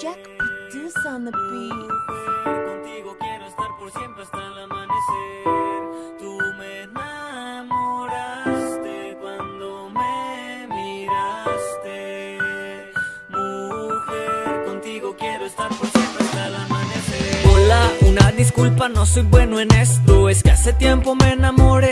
Jack Produce on the beat. Contigo quiero estar por siempre hasta el amanecer. Tú me enamoraste cuando me miraste. Mujer, contigo quiero estar por siempre hasta el amanecer. Hola, una disculpa, no soy bueno en esto. Es que hace tiempo me enamoré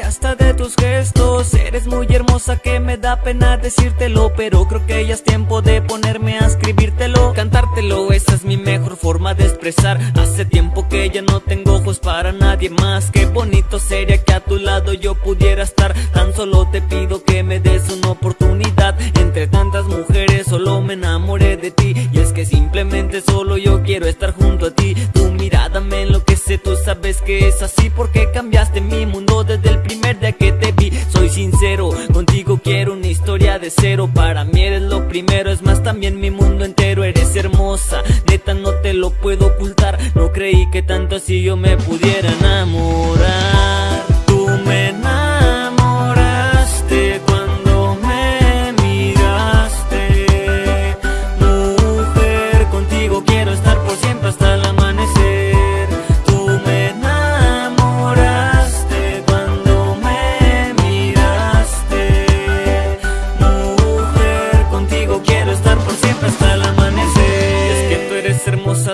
da pena decírtelo. Pero creo que ya es tiempo de ponerme a escribírtelo. Cantártelo, esa es mi mejor forma de expresar. Hace tiempo que ya no tengo ojos para nadie más. Qué bonito sería que a tu lado yo pudiera estar. Tan solo te pido que me des una oportunidad. Entre tantas mujeres solo me enamoré de ti. Y es que simplemente solo yo quiero estar junto a ti. Tu mirada me enloquece, tú sabes que es así porque cambiaste mi mundo desde el primer día que te vi. Soy sincero, cero. Para mí eres lo primero, es más también mi mundo entero. Eres hermosa, neta no te lo puedo ocultar. No creí que tanto así yo me pudiera enamorar.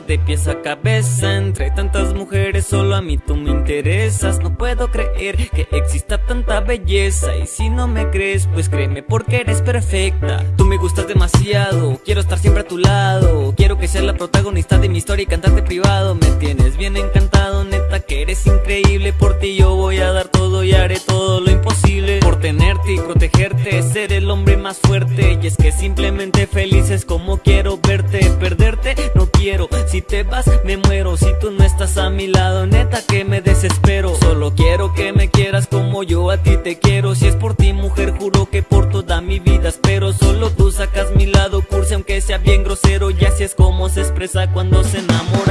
De pies a cabeza. Entre tantas mujeres, solo a mí tú me interesas. No puedo creer que exista tanta belleza. Y si no me crees, pues créeme porque eres perfecta. Tú me gustas demasiado, quiero estar siempre a tu lado. Quiero que seas la protagonista de mi historia y cantarte privado. Me tienes bien encantado, neta que eres increíble. Por ti yo voy a dar todo y haré todo lo imposible. Por tenerte y protegerte, ser el hombre más fuerte. Y es que simplemente feliz es como quiero verte. A mi lado, neta que me desespero. Solo quiero que me quieras como yo a ti te quiero. Si es por ti, mujer, juro que por toda mi vida espero. Solo tú sacas mi lado cursi, aunque sea bien grosero. Y así es como se expresa cuando se enamora.